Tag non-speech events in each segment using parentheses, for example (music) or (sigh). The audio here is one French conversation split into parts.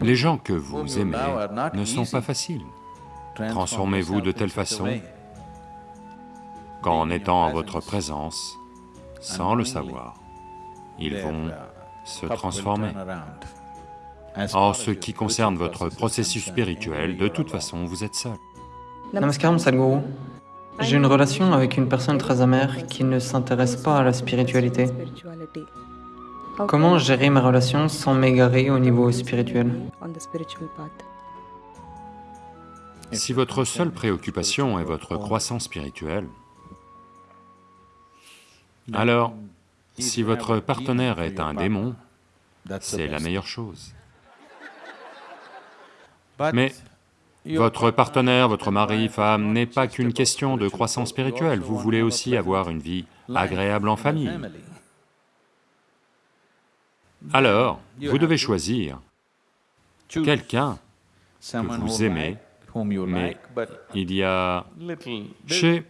Les gens que vous aimez ne sont pas faciles. Transformez-vous de telle façon qu'en étant en votre présence, sans le savoir, ils vont se transformer. En ce qui concerne votre processus spirituel, de toute façon, vous êtes seul. Namaskaram Sadhguru. J'ai une relation avec une personne très amère qui ne s'intéresse pas à la spiritualité. Comment gérer ma relation sans m'égarer au niveau spirituel? Si votre seule préoccupation est votre croissance spirituelle, alors, si votre partenaire est un démon, c'est la meilleure chose. Mais votre partenaire, votre mari, femme, n'est pas qu'une question de croissance spirituelle, vous voulez aussi avoir une vie agréable en famille. Alors, vous devez choisir quelqu'un que vous aimez, mais il y a... Chez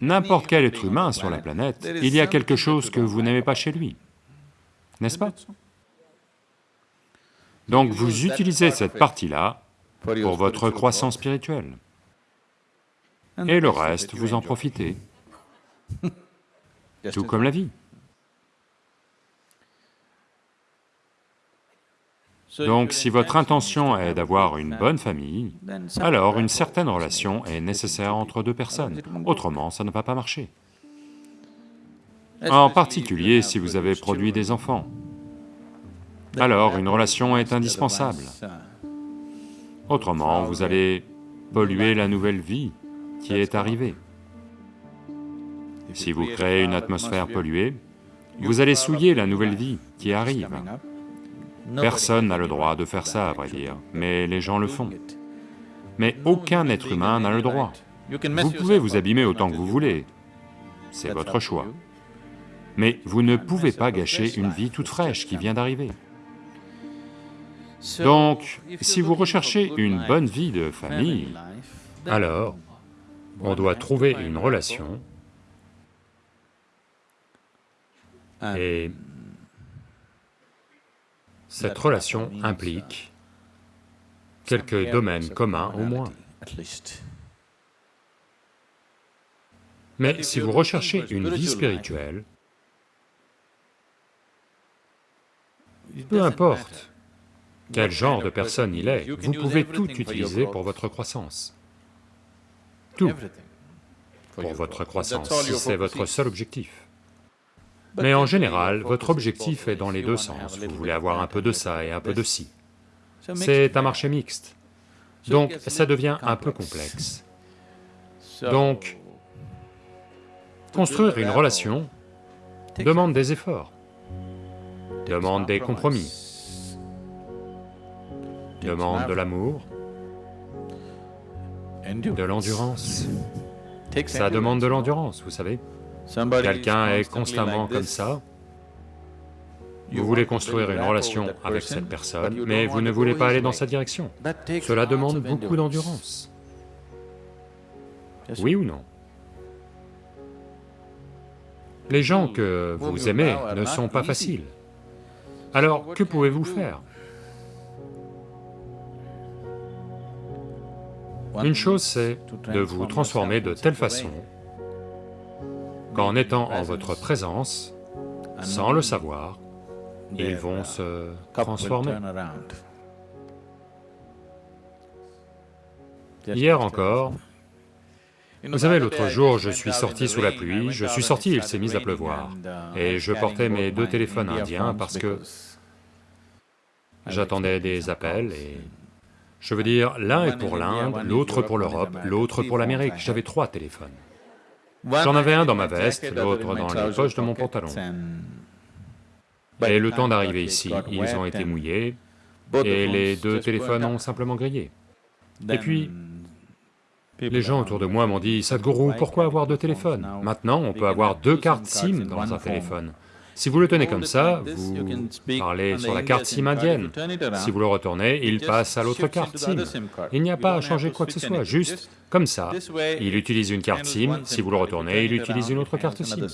n'importe quel être humain sur la planète, il y a quelque chose que vous n'aimez pas chez lui, n'est-ce pas Donc vous utilisez cette partie-là pour votre croissance spirituelle. Et le reste, vous en profitez. (laughs) Tout comme la vie. Donc si votre intention est d'avoir une bonne famille, alors une certaine relation est nécessaire entre deux personnes, autrement ça ne va pas marcher. En particulier si vous avez produit des enfants, alors une relation est indispensable. Autrement, vous allez polluer la nouvelle vie qui est arrivée. Si vous créez une atmosphère polluée, vous allez souiller la nouvelle vie qui arrive. Personne n'a le droit de faire ça, à vrai dire, mais les gens le font. Mais aucun être humain n'a le droit. Vous pouvez vous abîmer autant que vous voulez, c'est votre choix. Mais vous ne pouvez pas gâcher une vie toute fraîche qui vient d'arriver. Donc, si vous recherchez une bonne vie de famille, alors on doit trouver une relation et cette relation implique quelques domaines communs au moins. Mais si vous recherchez une vie spirituelle, peu importe quel genre de personne il est, vous pouvez tout utiliser pour votre croissance. Tout pour votre croissance, si c'est votre seul objectif. Mais en général, votre objectif est dans les deux sens, vous voulez avoir un peu de ça et un peu de ci. C'est un marché mixte, donc ça devient un peu complexe. Donc, construire une relation demande des efforts, demande des compromis, demande de l'amour, de l'endurance. Ça demande de l'endurance, vous savez. Quelqu'un est constamment comme ça, vous voulez construire une relation avec cette personne, mais vous ne voulez pas aller dans sa direction. Cela demande beaucoup d'endurance. Oui ou non? Les gens que vous aimez ne sont pas faciles. Alors, que pouvez-vous faire? Une chose, c'est de vous transformer de telle façon qu'en étant en votre présence, sans le savoir, ils vont se transformer. Hier encore, vous savez, l'autre jour, je suis sorti sous la pluie, je suis sorti, il s'est mis à pleuvoir, et je portais mes deux téléphones indiens parce que j'attendais des appels et je veux dire, l'un est pour l'Inde, l'autre pour l'Europe, l'autre pour l'Amérique, j'avais trois téléphones. J'en avais un dans ma veste, l'autre dans les poches de mon pantalon. Et le temps d'arriver ici, ils ont été mouillés, et les deux téléphones ont simplement grillé. Et puis, les gens autour de moi m'ont dit, « Sadhguru, pourquoi avoir deux téléphones Maintenant, on peut avoir deux cartes SIM dans un téléphone. Si vous le tenez comme ça, vous parlez sur la carte SIM indienne. Si vous le retournez, il passe à l'autre carte SIM. Il n'y a pas à changer quoi que ce soit, juste comme ça. Il utilise une carte SIM, si vous le retournez, il utilise une autre carte SIM.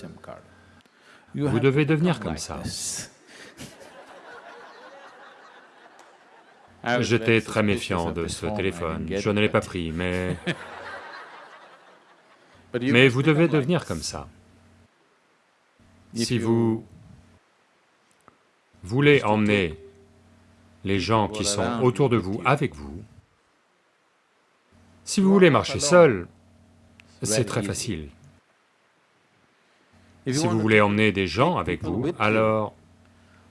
Vous devez devenir comme ça. (laughs) J'étais très méfiant de ce téléphone, je ne l'ai pas pris, mais... (laughs) Mais vous devez devenir comme ça. Si vous voulez emmener les gens qui sont autour de vous avec vous, si vous voulez marcher seul, c'est très facile. Si vous voulez emmener des gens avec vous, alors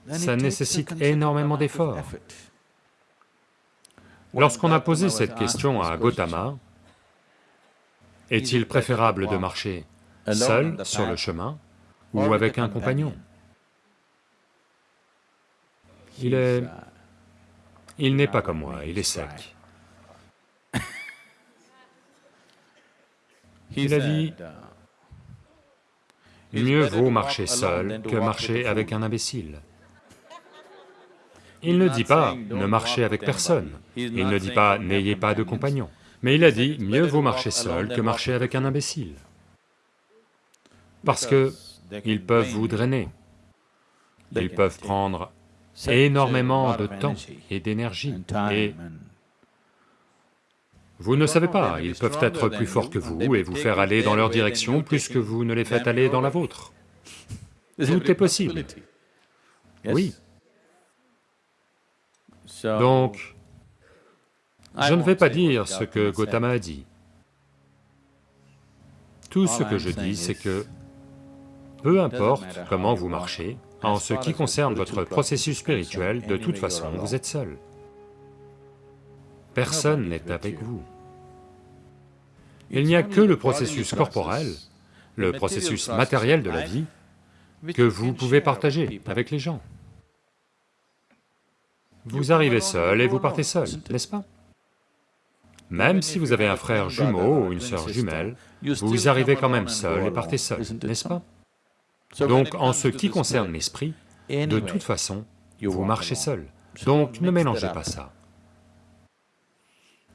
ça nécessite énormément d'efforts. Lorsqu'on a posé cette question à Gautama, est-il préférable de marcher seul sur le chemin? Ou avec un compagnon. Il est... il n'est pas comme moi, il est sec. Il a dit, mieux vaut marcher seul que marcher avec un imbécile. Il ne dit pas ne marchez avec personne, il ne dit pas n'ayez pas de compagnon, mais il a dit mieux vaut marcher seul que marcher avec un imbécile. Parce que ils peuvent vous drainer, ils peuvent prendre énormément de temps et d'énergie, et vous ne savez pas, ils peuvent être plus forts que vous et vous faire aller dans leur direction plus que vous ne les faites aller dans la vôtre. Tout est possible. Oui. Donc, je ne vais pas dire ce que Gautama a dit. Tout ce que je dis, c'est que, peu importe comment vous marchez, en ce qui concerne votre processus spirituel, de toute façon, vous êtes seul. Personne n'est avec vous. Il n'y a que le processus corporel, le processus matériel de la vie, que vous pouvez partager avec les gens. Vous arrivez seul et vous partez seul, n'est-ce pas? Même si vous avez un frère jumeau ou une sœur jumelle, vous arrivez quand même seul et partez seul, n'est-ce pas? Donc en ce qui concerne l'esprit, de toute façon, vous marchez seul, donc ne mélangez pas. ça.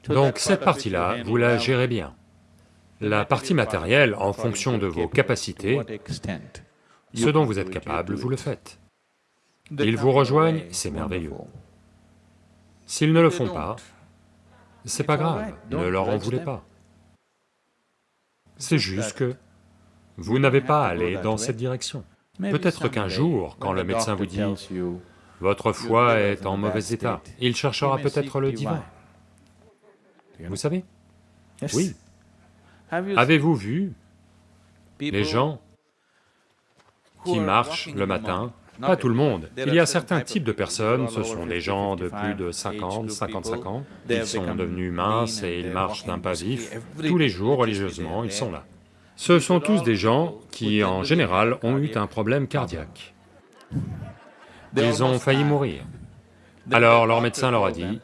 Donc cette partie-là, vous la gérez bien. La partie matérielle, en fonction de vos capacités, ce dont vous êtes capable, vous le faites. Ils vous rejoignent, c'est merveilleux. S'ils ne le font pas, c'est pas grave, ne leur en voulez pas. C'est juste que vous n'avez pas à aller dans cette direction. Peut-être qu'un jour, quand le médecin vous dit « votre foie est en mauvais état », il cherchera peut-être le divin. Vous savez? Oui. Avez-vous vu les gens qui marchent le matin? pas tout le monde. Il y a certains types de personnes, ce sont des gens de plus de 50, 55 ans, ils sont devenus minces et ils marchent d'un pas vif, tous les jours religieusement, ils sont là. Ce sont tous des gens qui, en général, ont eu un problème cardiaque. Ils ont failli mourir. Alors leur médecin leur a dit,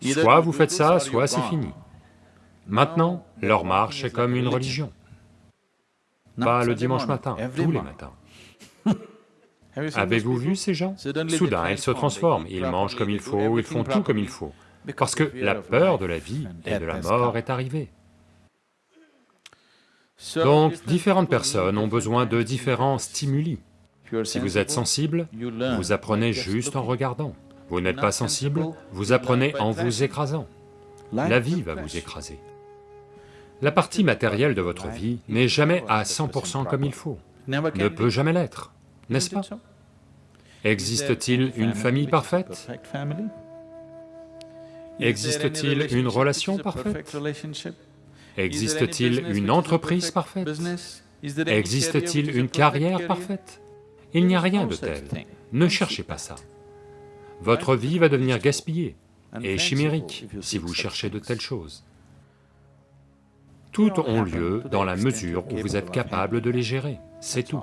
soit vous faites ça, soit c'est fini. Maintenant, leur marche est comme une religion. Pas le dimanche matin, tous les matins. (laughs) Avez-vous vu ces gens? Soudain, ils se transforment, ils mangent comme il faut, ils font tout comme il faut, parce que la peur de la vie et de la mort est arrivée. Donc, différentes personnes ont besoin de différents stimuli. Si vous êtes sensible, vous apprenez juste en regardant. Vous n'êtes pas sensible, vous apprenez en vous écrasant. La vie va vous écraser. La partie matérielle de votre vie n'est jamais à 100% comme il faut, ne peut jamais l'être n'est-ce pas? Existe-t-il une famille parfaite? Existe-t-il une relation parfaite? Existe-t-il une entreprise parfaite? Existe-t-il une carrière parfaite? Il n'y a rien de tel, ne cherchez pas ça. Votre vie va devenir gaspillée et chimérique si vous cherchez de telles choses. Toutes ont lieu dans la mesure où vous êtes capable de les gérer, c'est tout.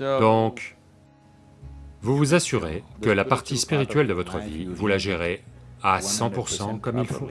Donc, vous vous assurez que la partie spirituelle de votre vie, vous la gérez à 100% comme il faut.